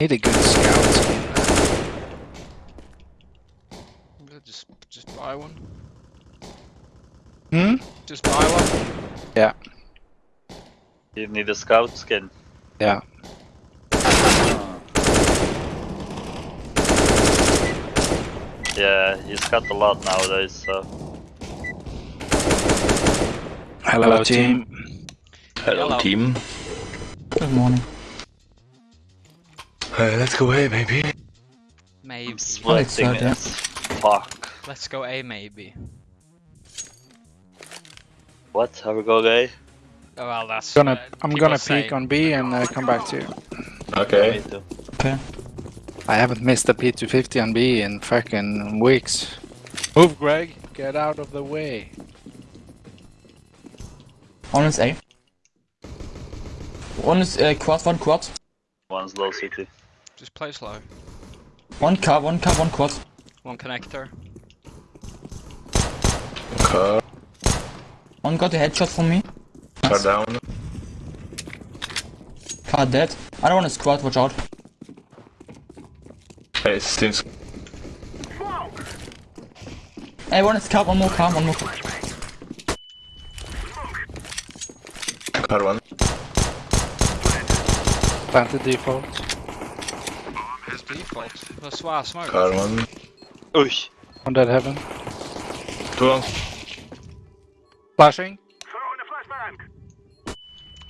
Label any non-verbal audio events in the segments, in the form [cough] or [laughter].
Need a good scout skin. Just, just buy one. Hmm? Just buy one. Yeah. You need a scout skin. Yeah. Yeah, he's got a lot nowadays, so. Hello, Hello, team. Hello, Hello. team. Good morning. Uh, let's go away, maybe. Maybe. I'm sweating sad, yeah. as fuck. Let's go A maybe. What? How we go gay? Oh, well, that's. Gonna, uh, I'm gonna say. peek on B and uh, come back to you. Okay. Me. Okay. I haven't missed a P250 on B in fucking weeks. Move, Greg. Get out of the way. One is A. One is uh, quad, one quad. One's low city. Just play slow. One car, one car, one quad. One connector. Car, One got a headshot from me. car down. Car dead. I don't want is quad, watch out. Hey, seems Hey, one is car, one more car, one more car. car one. Planted default. It's default. That's why I smoke. Car one. Uy! On that heaven. Two long. Flashing.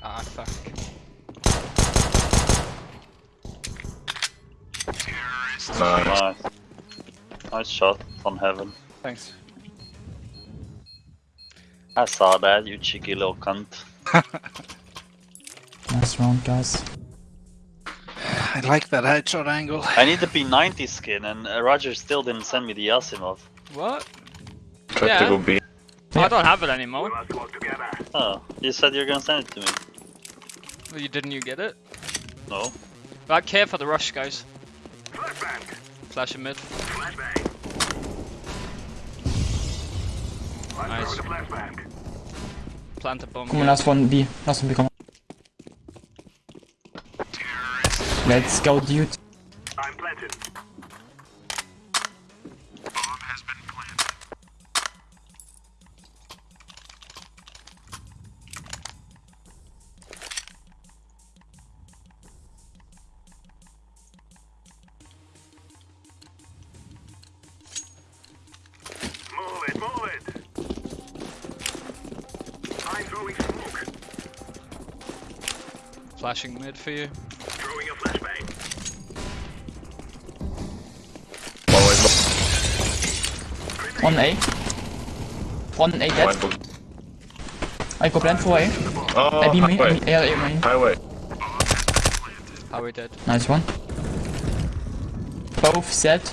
Ah, fuck. Nice. Nice. Nice shot on heaven. Thanks. I saw that, you cheeky little cunt. [laughs] Nice round, guys. I like that headshot angle. I need the P90 skin and uh, Roger still didn't send me the Asimov. What? Try Yeah. to go B. I don't have it anymore. Oh, you said you were gonna send it to me. Well, you didn't you get it? No. But care for the rush, guys. Flashbang. Flash in mid. Nice. Plant a bomb. Come on, last one B. Last one B, come on. Let's go, dude. I'm planted. Bomb has been planted. Move it, move it! I'm throwing smoke. Flashing mid for you. One way. One A. One A One dead. book. I go plan for A. Oh, A B main, highway. A, A, A main. Highway. How we dead? Nice one. Both set.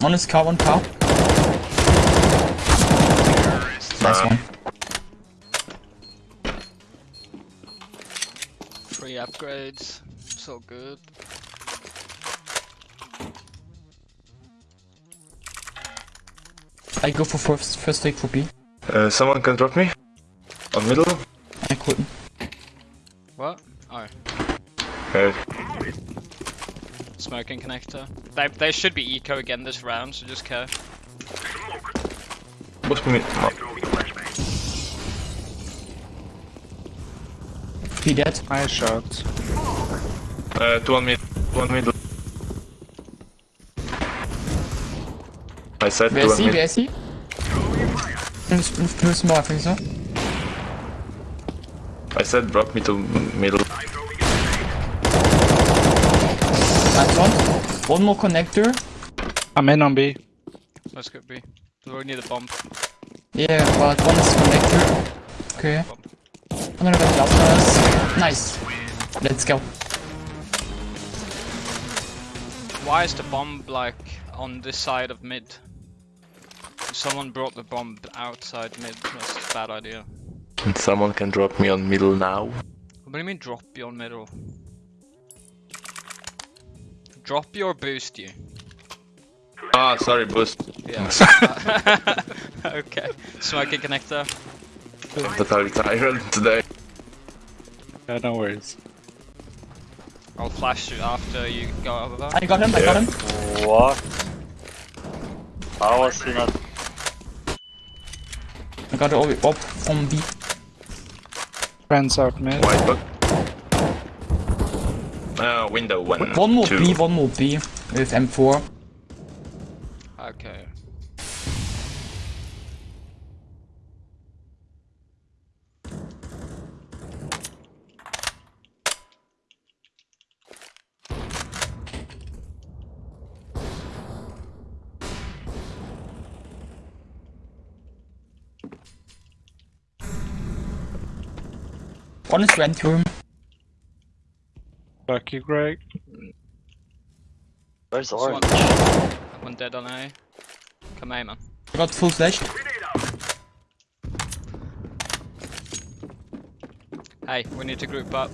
One is car, one car. Nice Uh, one. Upgrades. So good. I go for first, first take for B. Uh, someone can drop me? On middle? I couldn't. What? Oh, Okay. smoking connector. They, they should be eco again this round, so just care. Push me. No. Throwing a flashbang. B dead. Nice shot. Uh, two on mid. One middle. I said Wer two ist on sie? mid. Wer ist sie? Fünf, fünf I think so. I said drop me to middle. I'm throwing a grenade. Nice one. One more connector. I'm in on B. Let's go B. We need a bomb. Yeah, but one is connector. Okay. I'm gonna go last first. Nice. Let's go. Why is the bomb like on this side of mid? Someone brought the bomb outside mid. That's a bad idea. And someone can drop me on middle now. What do you mean drop you on middle? Drop your boost you. Ah, sorry, boost. Yeah. [laughs] [laughs] okay. Smoking connector. I'm totally tired today. Yeah, no worries. I'll flash you after you go over. there. I got him, I got him. What? How was he not? I got it all up on B. Friends out mid. White book. Uh, window one. One more two. B, one more B with M4. Okay. One is rent room. Fuck you, Greg. Where's This one, orange? one dead on A. Come A, man. I got full flash. Hey, we need to group up.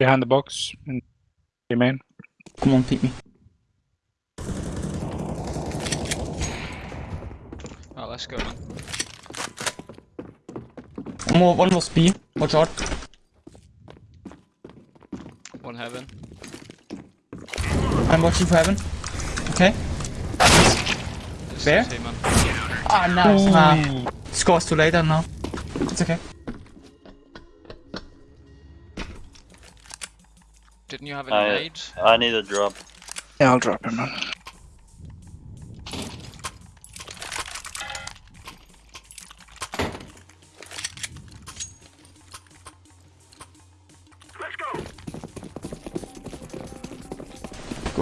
Behind the box. In the main. Come on, pick me. Oh, let's go, man. One more, one was B. Watch out. One heaven. I'm watching for heaven. Okay. This Where? is him, man. Ah, nice. Ah, scores too later now. It's okay. Didn't you have any I, nades? I need a drop. Yeah, I'll drop him, man.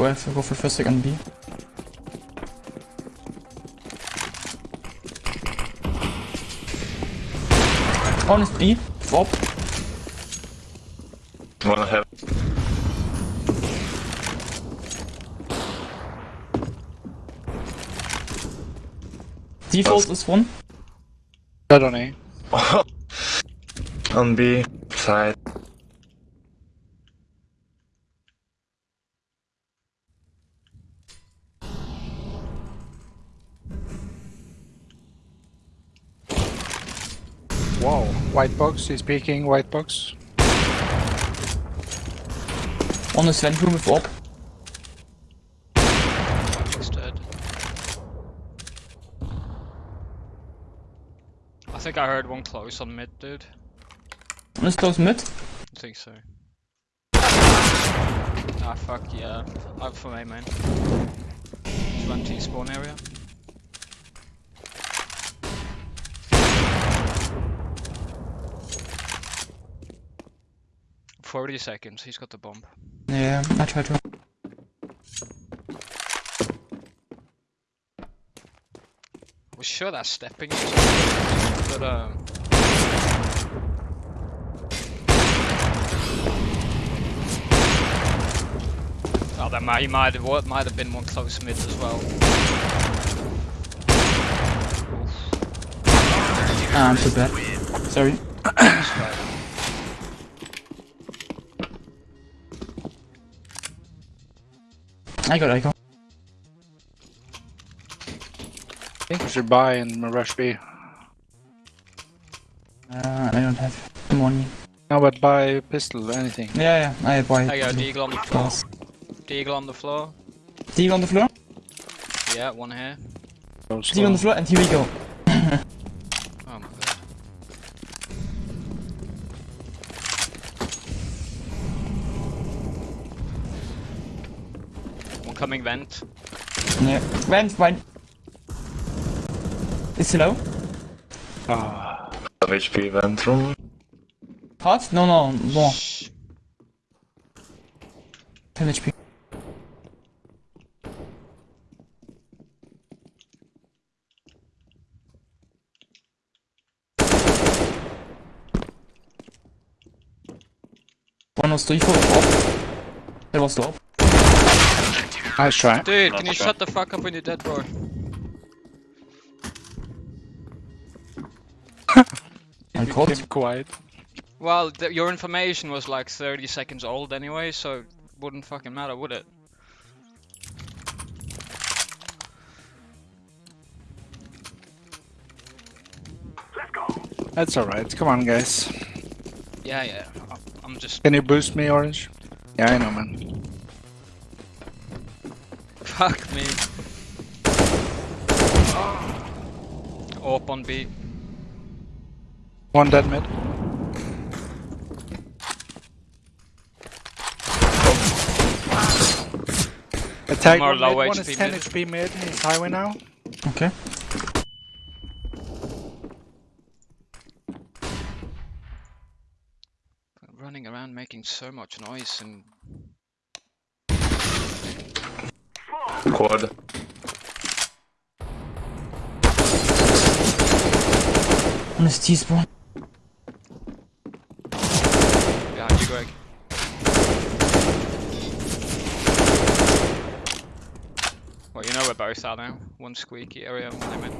Go F, go for first, second B. One is B. Up. One have. Default is one. Dead on A. On B side. White box, he's peeking, white box. On the vent room with op. He's dead. I think I heard one close on mid, dude. One is close mid. I think so. Ah, fuck yeah. Out for A, man. 20 spawn area. Forty seconds. He's got the bomb. Yeah, I try to. Was sure that's stepping, but um. Oh, that might, he might have, what might have been one close mid as well. Ah, I'm so bad. Sorry. I got, I got. I think we should buy and rush B. Uh, I don't have money. No, but buy pistol, anything. Yeah, yeah, I buy. There you go, Deagle on the floor. Glass. Deagle on the floor. Deagle on the floor. Yeah, one here. Go Deagle on the floor, and here we go. Coming vent. Yeah. Vent, vent. Is he low? Ah, Of HP vent room. Hot? No, no, more. Shh. 10 HP. One was default op. That was the op. Nice try. Dude, nice can you try. shut the fuck up when you're dead, bro? I caught him quiet. Well, your information was like 30 seconds old anyway, so it wouldn't fucking matter, would it? That's alright, come on guys. Yeah, yeah, I'm just... Can you boost me, Orange? Yeah, I know, man fuck me. Up on B. One dead mid. Attack More one low mid, one is HP 10 mid. HP mid, he's highway now. Okay. Running around making so much noise and Quad. One is T-spawn. behind you, Greg. Well, you know where both are now. One squeaky area, one limit.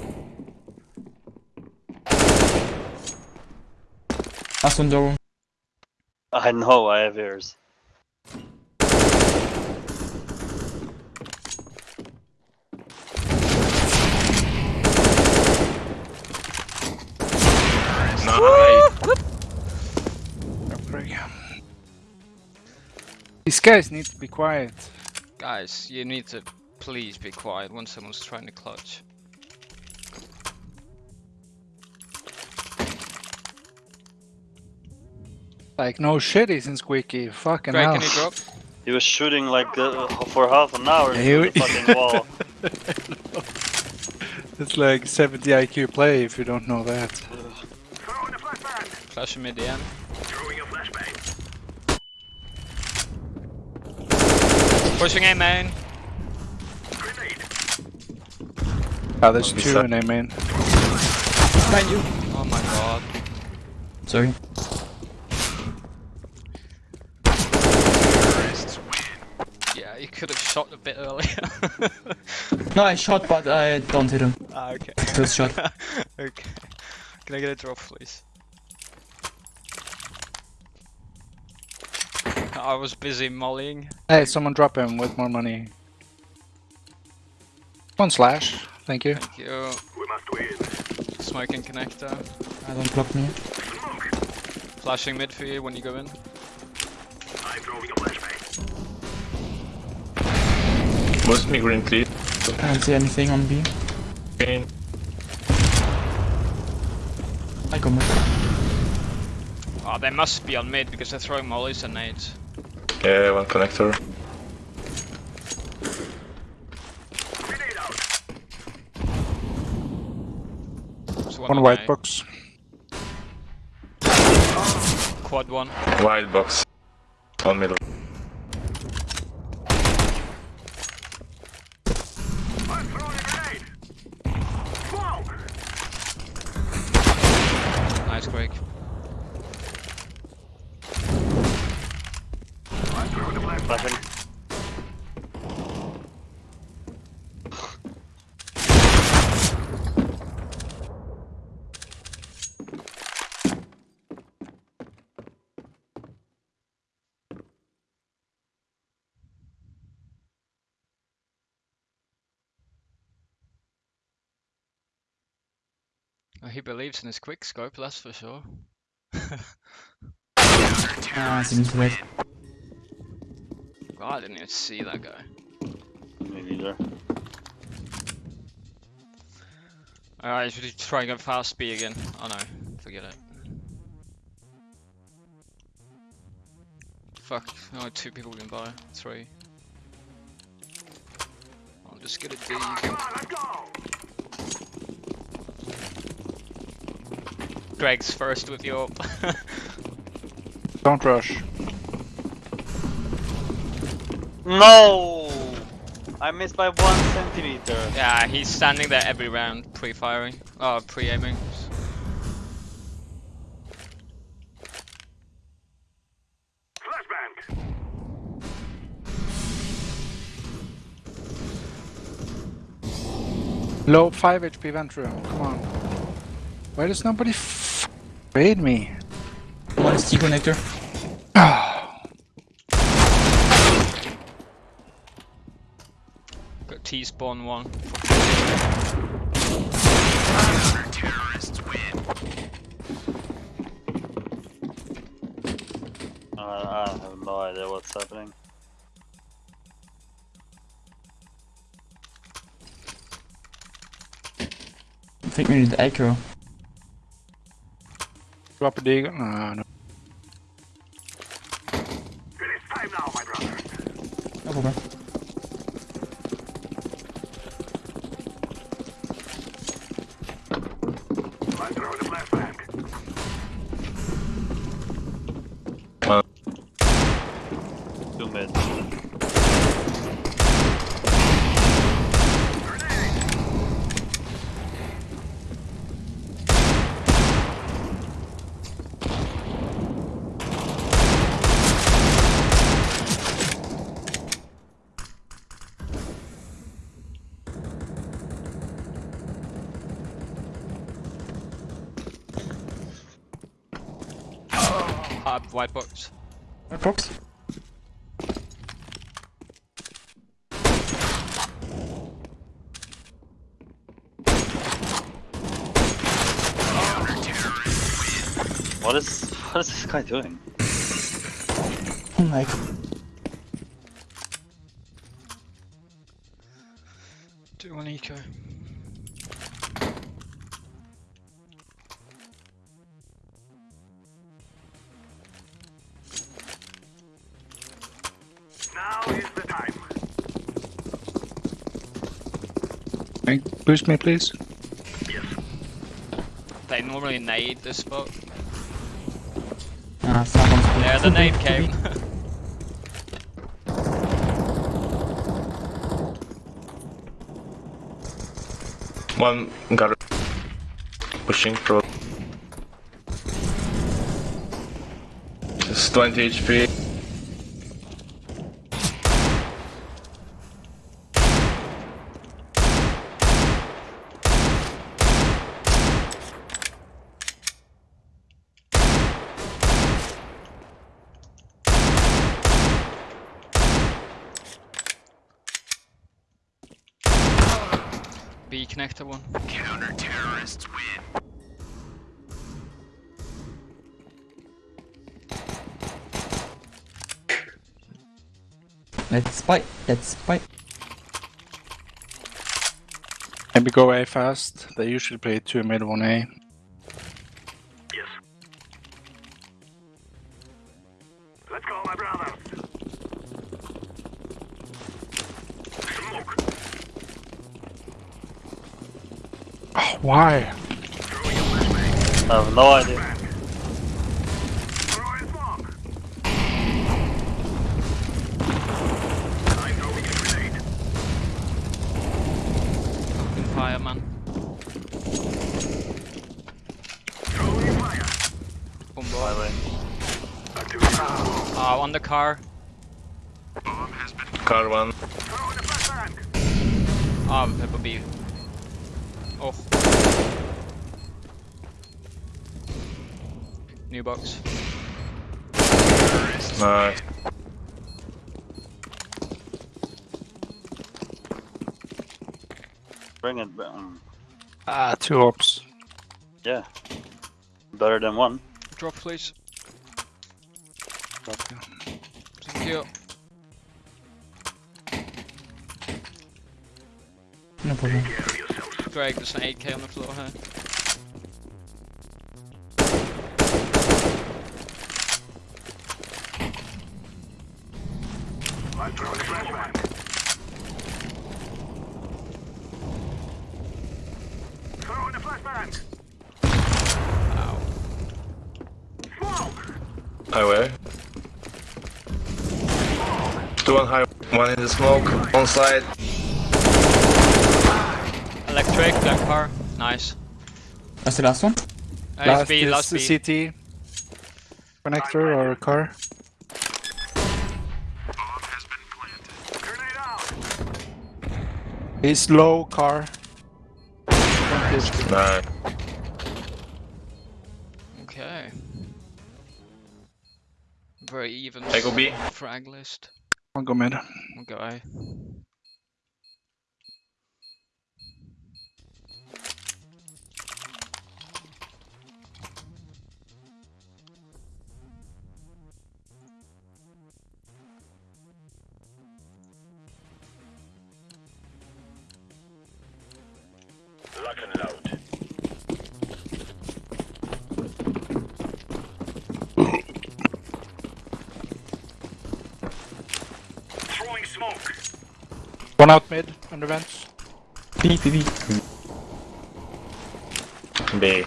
Last one door. I know, I have ears. Nice. These guys need to be quiet. Guys, you need to please be quiet when someone's trying to clutch. Like, no shit, he's in squeaky. Fucking Greg, hell. can you drop? He was shooting like uh, for half an hour Yeah, the fucking wall. [laughs] It's like 70 IQ play if you don't know that. Throwing a flashbang. Flash mid the end. Throwing a flashbang. Pushing A main. Grenade. Ah, there's Be two in A main. Behind you. Oh my god. Sorry. Yeah, you could have shot a bit earlier. No, I shot, but I don't hit him. ah, okay. First shot. [laughs] okay. Can I get a drop, please? I was busy mollying. Hey, someone drop him with more money. One slash. Thank you. Thank you. We must win. Smoking connector. I don't block me. Flashing mid for you when you go in. I'm throwing a flashbang. Boost me green, please. I don't see anything on B. Green. I go mid. Oh, they must be on mid because they're throwing mollies and nades. Yeah, one connector. Grenade out. There's One white A. box. Quad one. Wide box. On middle. I'm throwing a grenade. Smoke. Nice Greg. Throwing a Oh, he believes in his quick scope, that's for sure. Ah, seems too late. God, I didn't even see that guy. Me neither. Alright, should we try and go fast B again? Oh no, forget it. Fuck, no, two people can buy. Three. I'll just get a D. Come on, let's go. Greg's first with your. [laughs] Don't rush. No! I missed by one centimeter. yeah, he's standing there every round, pre-firing. Oh, pre-aiming. Flashbang. Low 5 HP Ventru. Come on. Why does nobody f raid me? One is T connector. T-spawn one. Uh, I have no idea what's happening. I think we need the echo. Drop a deagle? No, no. Uh, white box. Red box. What is what is this guy doing? Oh my Do one eco. Boost me, please. They normally nade this spot. Ah, someone's There the nade came. [laughs] One got it. Pushing through. It's 20 HP. B connector one. Let's fight. Let's fight. Maybe go A fast. They usually play 2 mid, 1 A. why? Throwing a flashbang. I have no idea. Back. Throwing smoke. I'm throwing a grenade. Open fire man. Throwing fire. Boom boy. way. Uh, on the car. Bomb has been Car one. throwing a flashbang. Ah, Pepper B. New box. Nice. Bring it. Um, Ah, two ops. yeah. Better than one. Drop please. Drop. Thank you. No problem. Care of. Greg, there's an 8k on the floor here. I'm throwing a flashbang. Throwing a flashbang. Ow. Smoke. Highway. Two on high. One in the smoke. On side. Electric, black car. Nice. That's the last one. Uh, last it's B, is last the B. CT. Connector or car. He's low car. Nice. Okay. Very even. I go B. Frag list. I'll go mid. We'll go A. One out mid, under vents. B, B, B. B.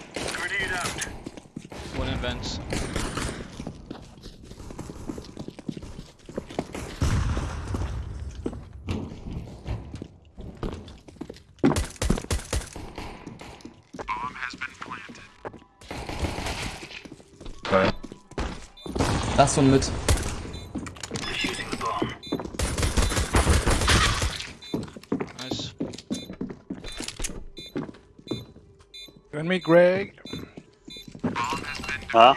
One in vents. Right. Last one mid. Defusing the bomb. Nice. You me, Greg. Huh?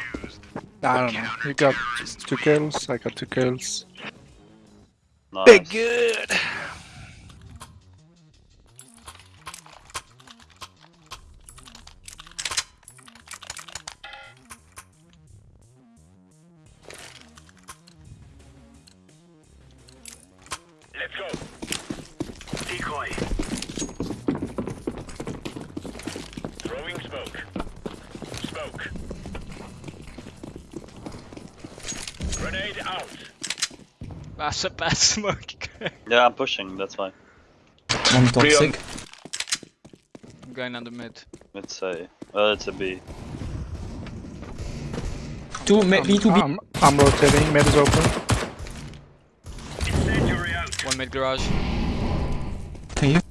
I don't know. You got two kills, I got two kills. Nice. Big good. That's a bad smoke. [laughs] Yeah, I'm pushing, that's fine. One toxic. I'm going under mid. It's a, uh, it's a B. Two, ma- B, two, B. I'm, I'm rotating, mid is open. One mid garage. Can you?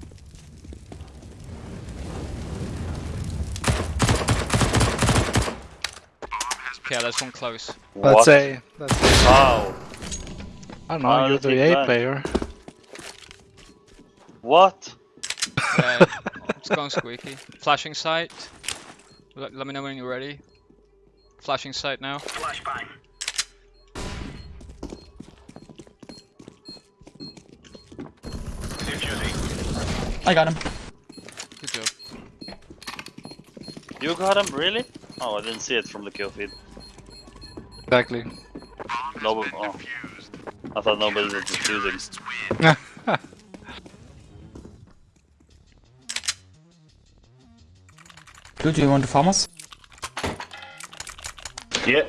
Okay, that's one close. That's What? A. That's A. How? I don't know, Ah, you're the A plan. player. What? Yeah, [laughs] it's going squeaky. Flashing sight. Let, let me know when you're ready. Flashing sight now. Flashbang. Defusing. I got him. Good job. You got him, really? Oh, I didn't see it from the kill feed. Exactly. No, oh. I thought nobody was defusing. Dude, [laughs] do you want the FAMAS? Yeah.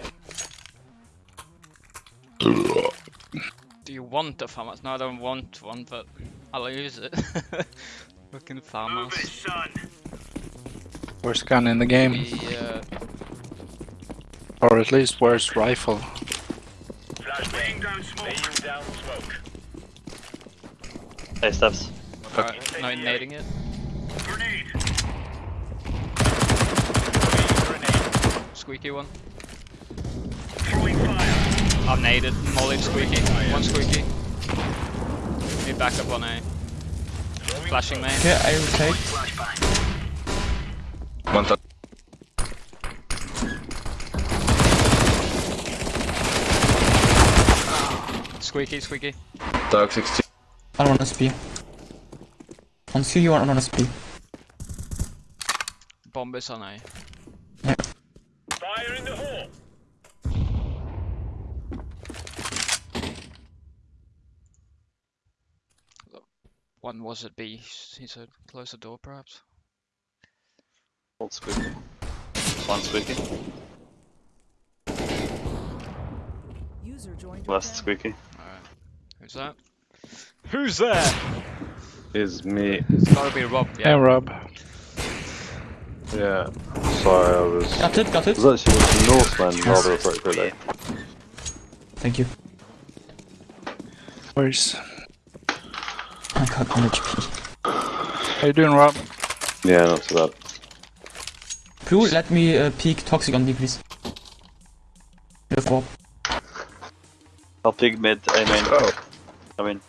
Do you want the FAMAS? No, I don't want one, but I'll use it. [laughs] Fucking Move it, farmers. son. Worst gun in the game. We, uh, Or at least worst rifle. Flash down smoke. Laying down smoke. Hey, steps. alright, no nading it. Grenade. Grenade. Squeaky one. Throwing fire. I've naded. Molly squeaky. Oh, one squeaky. Need backup on A. Flashing main. Okay, I rotate. Flashbang. One touch. Squeaky, squeaky. Dark 16. I don't want SP. On C, you want on SP. Bomb is on A. Fire in the hole. One was at B. He said, close the door perhaps. Hold squeaky. One squeaky. User joined Last channel. squeaky. Alright. Who's that? Who's there? is me. It's gotta be Rob, Yeah, yeah. Rob. Yeah. Sorry, I was. Got it, got it. was actually watching Northland rather appropriately. Thank you. Where's... I got 1 HP. How you doing, Rob? Yeah, not too bad. Blue, let me uh, peek toxic on B, please. With Bob. I'll pick mid, A main. Oh. I mean,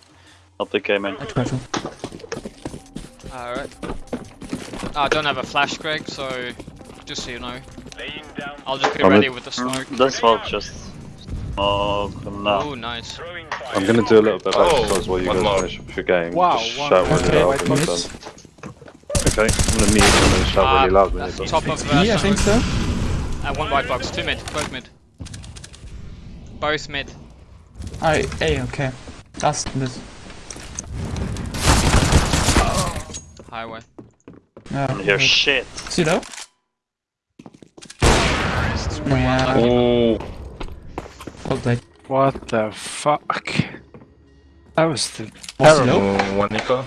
I'll pick A main. I try to. Alright. I don't have a flash, Greg, so just so you know. I'll just be I'm ready with the smoke. That's smoke just. Oh, no. Oh, nice. I'm gonna do a little bit of Oh, exercise while you one guys more. finish up your game. Wow, Just one shout really Okay, loud when you're minutes. done. Okay, I'm gonna mute and then shout Ah, really loud when that's you're done. top of uh, B, I think so. Uh, one white box, two mid, both mid. Both mid. I, A, okay. Last mid. Highway. Yeah. I hear shit. See though? Yeah, Oh, well played. What the fuck? That was the Was he terrible. low? oh, one Nico.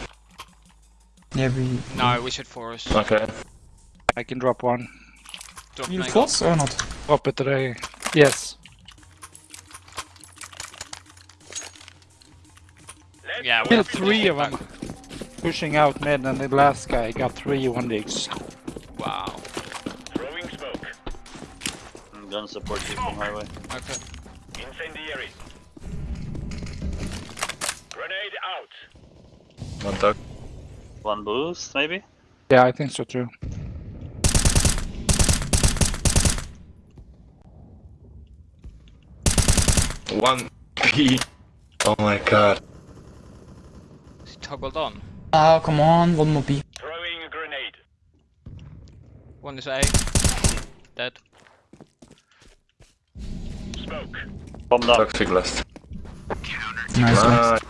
Yeah, we... No, we should forest. Okay. I can drop one. Drop You force or not? Drop it today. Yes. Yeah, we have three of them pushing out mid, and the last guy got three one digs. Wow. Throwing smoke. Mm, I'm gonna support you from highway. Okay. Incendiary. Grenade out. One tuck. One boost, maybe? Yeah, I think so too. One [laughs] P. Oh my god. Is he toggled on? Oh, come on, one more B. Throwing a grenade. One is A. Dead. Smoke. Bombed up. Toxic last. Nice, nice.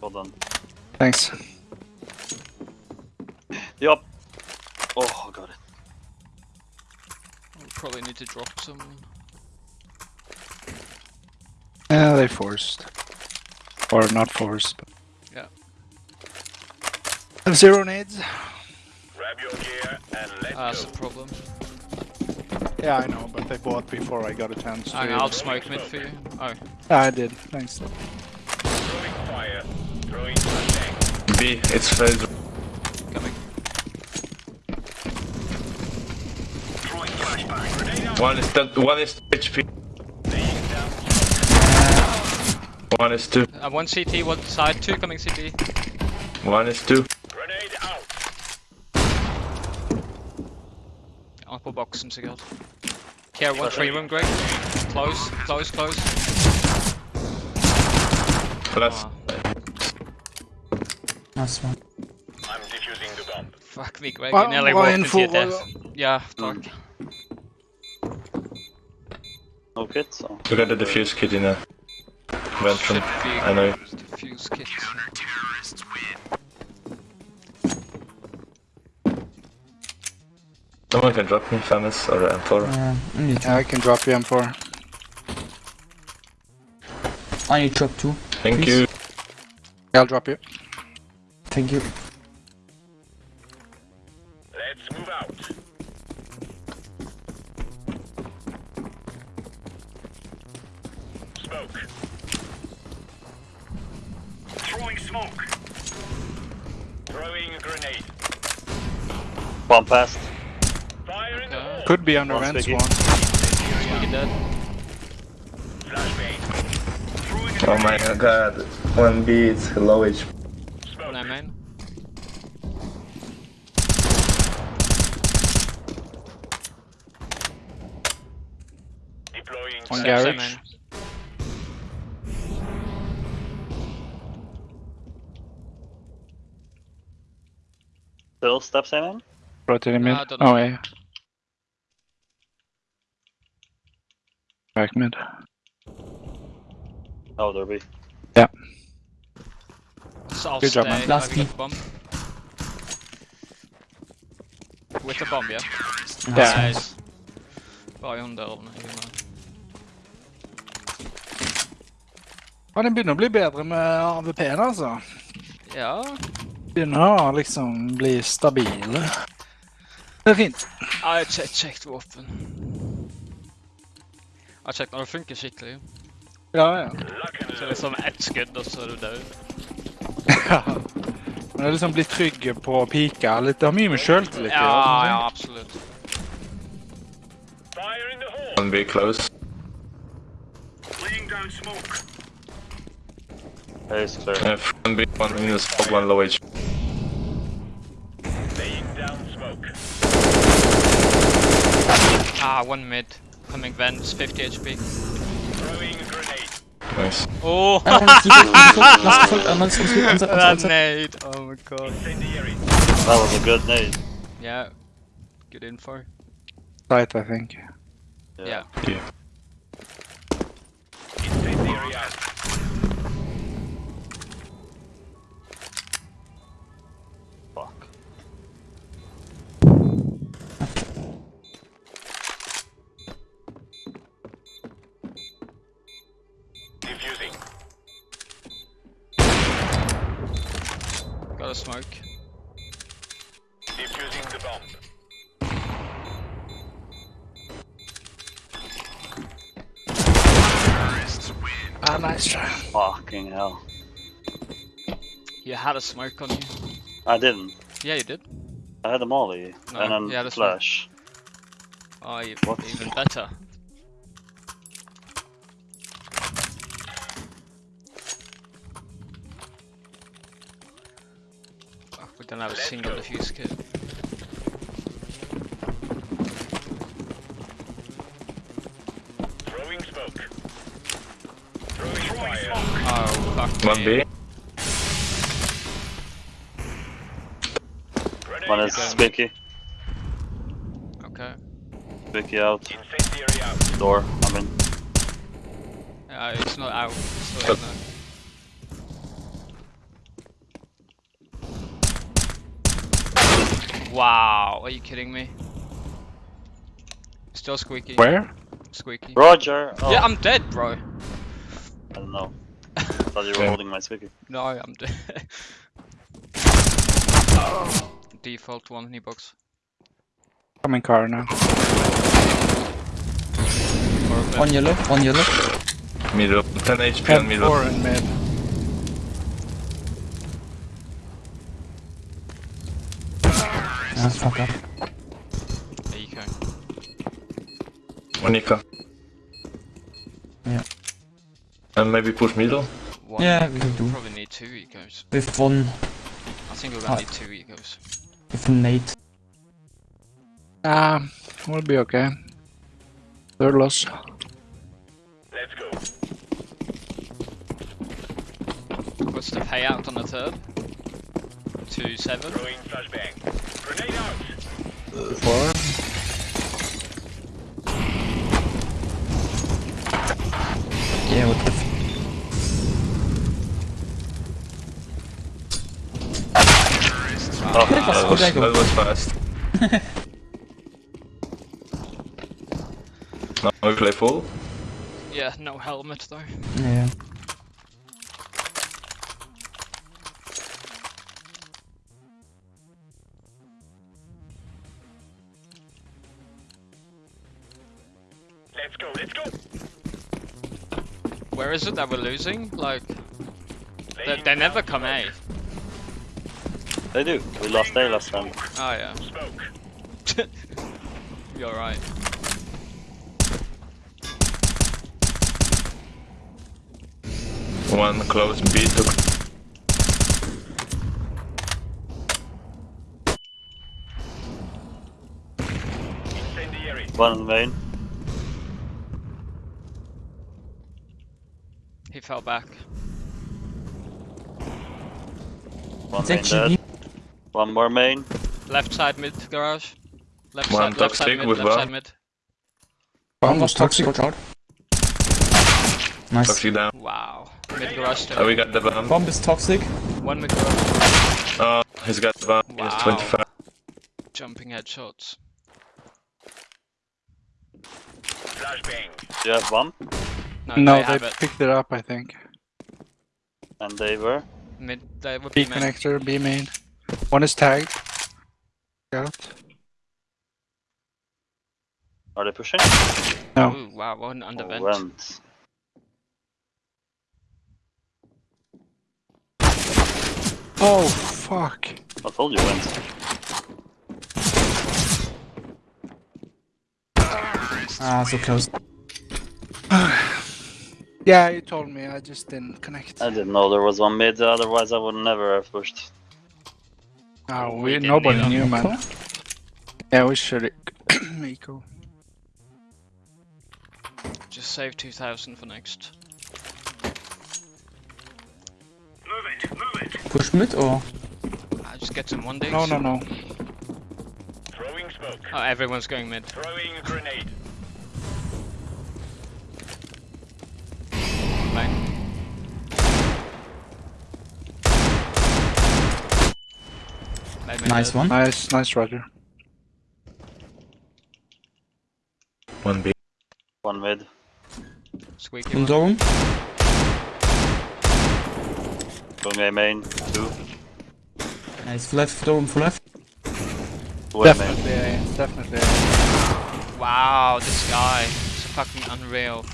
Hold on. Thanks. Yup. Oh, I got it. We probably need to drop some. Uh, yeah, they forced. Or not forced. But... Yeah. Have zero nades. Grab your gear and let's Ah, that's go. the problem. Yeah, I know, but they bought before I got a chance to. Hang on, I'll smoke mid for you. Oh, I did. Thanks. Throwing fire. Throwing. B. It's phase. coming. Throwing flashbang. Grenade out. One is dead. One is HP. One is two. Uh, one CT, one side, two coming CT. One is two. Grenade out. Apple box and cigarette. Care one three room, Greg. Close, close, close. Flash. Ah, Nice one. I'm defusing the bomb. fuck me, Greg. Hva- You nearly hva walked info into your death. Yeah, talk. No kit, so. Look at the diffuse kit in there. Went from. Should be I know. Diffuse kit. Someone can drop me FAMAS or M4. Uh, I Yeah, I can drop you M4. I need drop too. Thank Please. you. I'll drop you. Thank you. Let's move out. Smoke. Throwing smoke. Throwing a grenade. Bomb passed. Fire in the Okay. hole. Could be under One vents sticky. one. Speaking dead. Flashbang. Throwing a Oh my god. One B. It's low HP. One I main. Deploying One Same, sensor. same garage. main. Still steps in him? Rotating mid. I. Oh, yeah. Back mid. Oh, there be. So I'll Good job, stay. man. I Last got key. the bomb. With the bomb, yeah? Yeah. Nice. Bare under eller noe. Ja, den begynner å bli bedre med AVP-en, altså. Ja. Begynner å liksom bli stabile. Det er fint. Ja, jeg har kjekt har kjekt når det funker skikkelig. Ja, ja. Så liksom ett skudd, og så er du død. [laughs] Men det er liksom bli trygg på pika litt. Det har mye med sjøltillit å Ja, gjøre. ja, absolutt. Fire in the hole. One B close. Laying down smoke. Is clear. Uh, one B, one in the smoke, one low HP. Laying down smoke. Ah, one mid. Coming vents, 50 HP. Throwing a grenade. Nice. Oh! I want to keep it. Last full. Let's go. Let's go. that nade! Oh my god. That was a good nade. Yeah. Good info. Tight, I think. Yeah. Incendiary out. Had a smoke on you. I didn't. Yeah, you did. I had a molly No, and then yeah, that's right. flash. Oh, you, What? even better. Fuck, we don't have a Let's single go. defuse kit. Throwing smoke. Throwing fire. Oh, fuck One me. B. One is out. spiky. Okay. Spiky out. Incendiary out. Door. I'm in. Uh, it's not out. It's still in there. Wow, are you kidding me? Still squeaky. Where? Squeaky. Roger. Oh, Yeah, I'm dead, bro. I don't know. I [laughs] thought you were holding my spiky. No, I'm dead. [laughs] Default one knee box. Coming car now. Or. One yellow, one yellow. Middle. 10 HP on And middle. four in mid. Ah, fuck up. Eco. One Nika. Yeah. And maybe push middle. One. Yeah, we can do. Probably need two ecos. With one, I think we're gonna need two ecos. With Nate. Um, we'll be okay. Third loss. Let's go. What's the payout on the third? Two seven. Throwing flashbang. Grenade out. Four. Yeah, what the f- Oh, That was That was, I go. that was fast. [laughs] now we play full. Yeah, no helmet though. Yeah. Let's go. Let's go. Where is it that we're losing? Like, they, they never come A. smoke. They do. We lost A last time. Oh yeah. Smoke. [laughs] You're right. One close B took. Incendiary. One main. He fell back. One It's main actually dead. One more main. Left side mid garage. Left One side, left side toxic mid, with left side bomb. mid. One was toxic, watch out. Nice. Toxic down. Wow. Mid garage Oh, we got the bomb. Bomb is toxic. One mid garage. Oh, he's got the bomb. He has 25. Jumping headshots. Flashbang. Do you have one? No, No, they they, have it. picked it up, I think. And they were. Mid, they would B be main. connector, B main. One is tagged. Got. Are they pushing? No. Ooh, wow, one under Oh, vent. went. Oh, fuck. I told you went. Ah, so close. [sighs] Yeah, you told me, I just didn't connect. I didn't know there was one mid, otherwise I would never have pushed. Oh, We we, nobody knew, man. Cool. Yeah, we should eco. [clears throat] Just save 2000 for next. Move it. Move it. Push mid or? I just get some one days. No, no, no. Throwing smoke. Oh, everyone's going mid. Throwing grenade. Nice one. Nice, nice, Roger. One B. One mid. Squeaky In one. door room. Going main. Two. Nice. Left, door room, full left. Wait, man. Definitely, A, definitely. A. Wow, this guy is fucking unreal.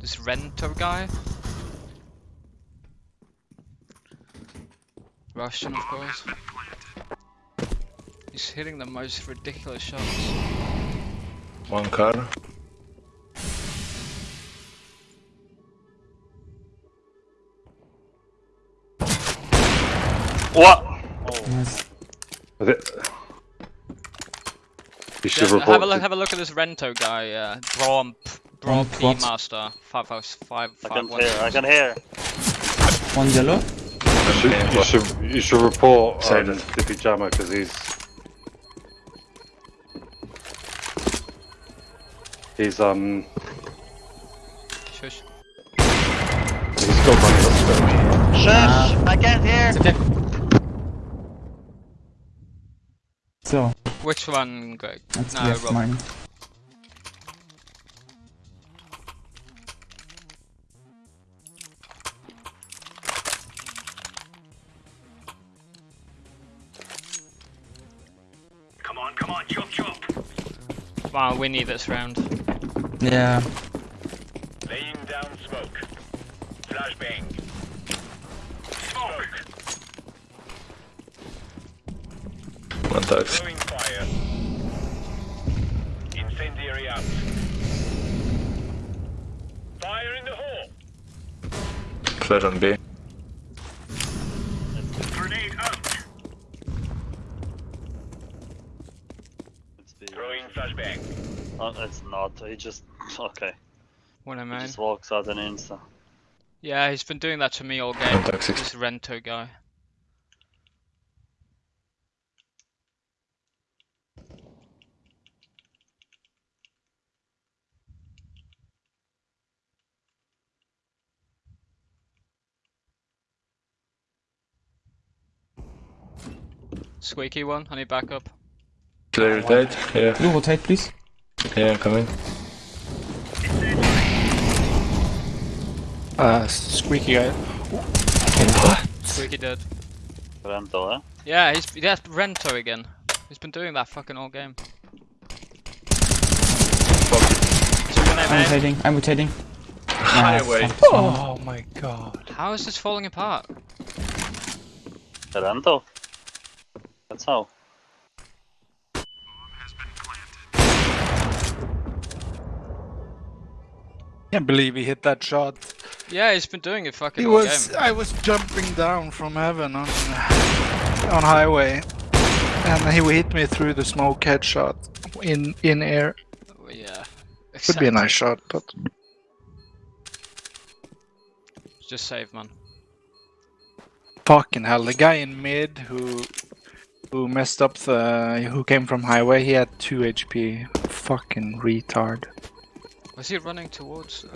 This Rento guy. Russian, of course. He's hitting the most ridiculous shots. One car. What? Nice. You should Yeah, report. have a look. to- Have a look at this Rento guy. Uh, Brom, Brom Brom P what? Master. Five house five I can one. hear, I can hear. One yellow. you, should, you should you should report Say um, that. Dippy Jammer because he's he's um Shush. he's got money on Shush! I can't hear! It's okay. So, Which one, Greg? that's No, left Rob. mine. Come on, come on, chop chop. Wow, we need this round. Yeah. Laying down smoke. Flashbang. Smoke. One touch. Throwing fire. Incendiary out. Fire in the hole. Flash on B. Grenade out. It's the, Throwing flashbang. oh, it's not, he just, [laughs] okay. What a He man. just walks out and insta. Yeah, he's been doing that to me all game. This Rento guy. Squeaky one, I need backup. Clear rotate. Yeah, You rotate, please. Yeah, coming. Uh, squeaky guy. Squeaky dead. Rento, eh? Yeah, he's yeah, Rento again. He's been doing that fucking all game. Two in I'm A, rotating. I'm rotating. Highway. Oh my god. How is this falling apart? Rento. That's how. Can't believe he hit that shot. Yeah, he's been doing it fucking He all was. game. I was jumping down from heaven on on highway, and he hit me through the smoke headshot in in air. Yeah. Could be a nice shot, but Just save, man. fucking hell, the guy in mid who who messed up the who came from highway, he had two HP. Fucking retard. Was he running towards? Uh...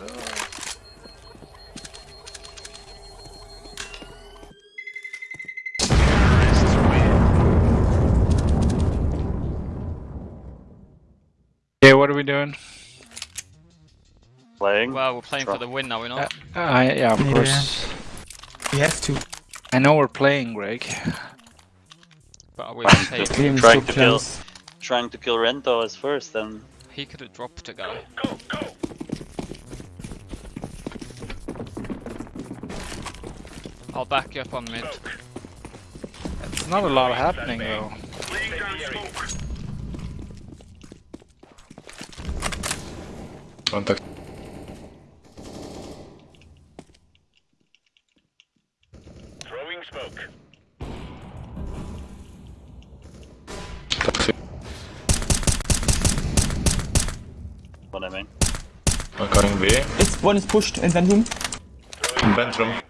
Okay, what are we doing? Playing. Well, we're playing for the win now, we're Uh, not. I yeah, of Yeah. course. We have to. I know we're playing, Greg. But are we Just safe? Trying to kill. Trying to kill Rento as first and He could have dropped a guy. Go, I'll back you up on mid. It's not a lot happening though. Laying smoke. Contact. Throwing smoke. Taxi. what I mean. I'm coming B. It's one is pushed in vent room. In vent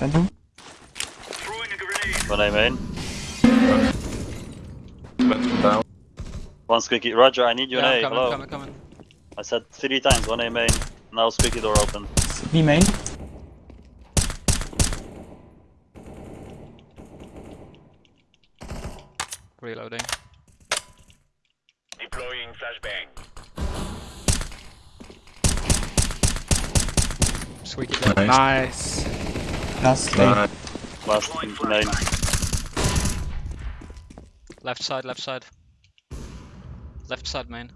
room. In this vent room. Throwing a grenade. What I mean. Down. One squeaky. Roger, I need you Yeah, I'm A. coming, Hello. coming, coming. I said three times, one A main. Now squeaky door open. It's B main. Reloading. Deploying flashbang. Squeaky dead. Nice. Nice. Last lane. Nice. Last main. Left side, left side. Left side main.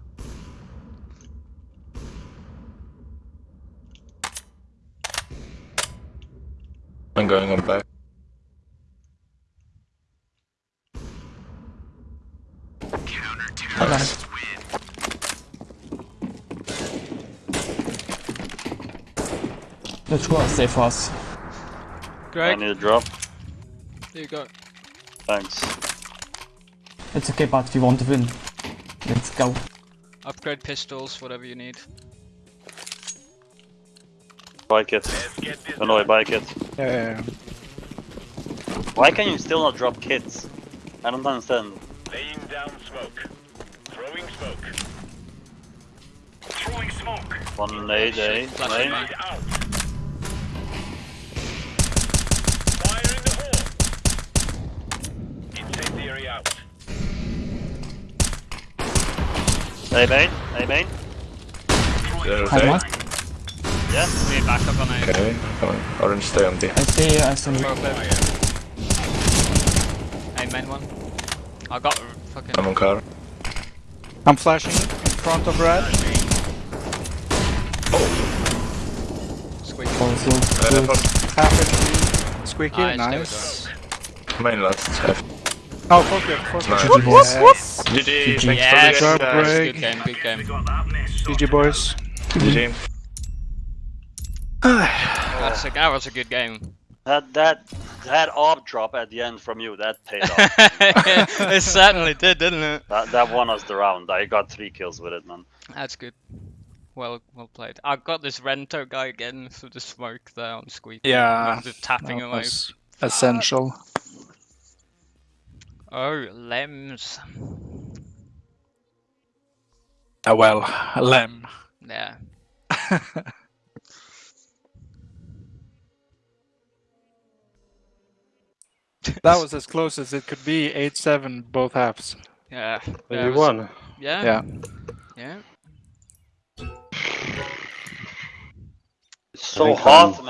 I'm going on back. I got it. Let's go, stay fast. I need a drop. here you go. Thanks. It's okay, but we want to win. Let's go. Upgrade pistols, whatever you need. Bike it. Get this Oh no, I bike it. Yeah, yeah, yeah. Why can you still not drop kits? I don't understand. laying down smoke. Throwing smoke. Throwing smoke. One nade, eh? Flash Nade. it, Grenade out. Fire in the hole. Incendiary out. Hey main, hey main. Zero Hi, day. Yeah. We back up on A. Okay, come on. Orange stay on B. I see, I see. Go clear. A main one. I got fucking. I'm on car. I'm flashing in front of red. Squeak. Also, Uh, Half HP. Squeaky, Nice, there we nice. main last. F. Oh, fuck it, fuck Nice. it. GG boys. Yes. GG. GG. Thanks Yes, for the Job, guys. Greg. good game, good game. Got. GG boys. GG. Ah. That's a, that was a good game. That that that op drop at the end from you, that paid off. [laughs] it certainly did, didn't it? that that won us the round. I got three kills with it, man. That's good. Well, well played. I got this Rento guy again through the smoke there on Squeak. Yeah, Just tapping that away. was essential. Oh, Lems. Ah, well, Lem. Yeah. [laughs] That was as close as it could be. 8-7 both halves. Yeah. Yeah, you was- won. Yeah. Yeah. Yeah. It's so think, hot, um, man.